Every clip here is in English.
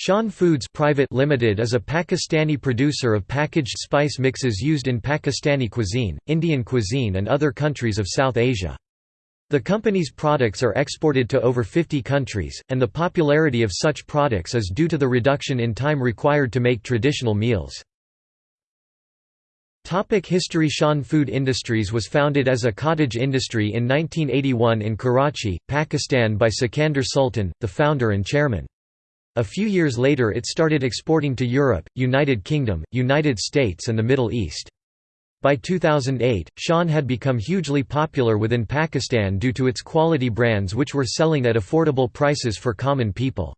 Shan Foods Private Limited is a Pakistani producer of packaged spice mixes used in Pakistani cuisine, Indian cuisine and other countries of South Asia. The company's products are exported to over 50 countries, and the popularity of such products is due to the reduction in time required to make traditional meals. Topic History Shan Food Industries was founded as a cottage industry in 1981 in Karachi, Pakistan by Sikandar Sultan, the founder and chairman. A few years later it started exporting to Europe, United Kingdom, United States and the Middle East. By 2008, Shan had become hugely popular within Pakistan due to its quality brands which were selling at affordable prices for common people.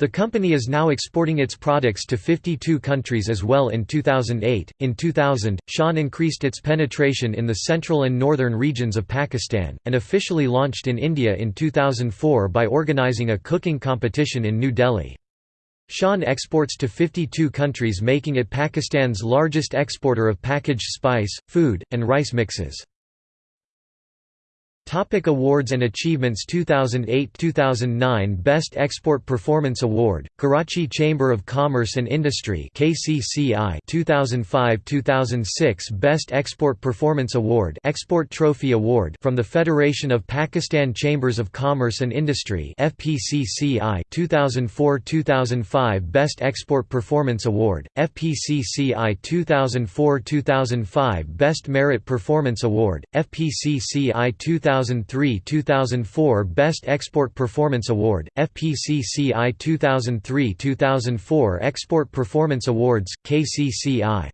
The company is now exporting its products to 52 countries as well in 2008. In 2000, Shan increased its penetration in the central and northern regions of Pakistan, and officially launched in India in 2004 by organizing a cooking competition in New Delhi. Shan exports to 52 countries making it Pakistan's largest exporter of packaged spice, food, and rice mixes. Topic awards and achievements 2008-2009 Best Export Performance Award, Karachi Chamber of Commerce and Industry KCCI 2005-2006 Best Export Performance Award Export Trophy Award from the Federation of Pakistan Chambers of Commerce and Industry FPCCI 2004-2005 Best Export Performance Award, FPCCI 2004-2005 Best Merit Performance Award, FPCCI 2000 2003–2004 Best Export Performance Award, FPCCI 2003–2004 Export Performance Awards, KCCI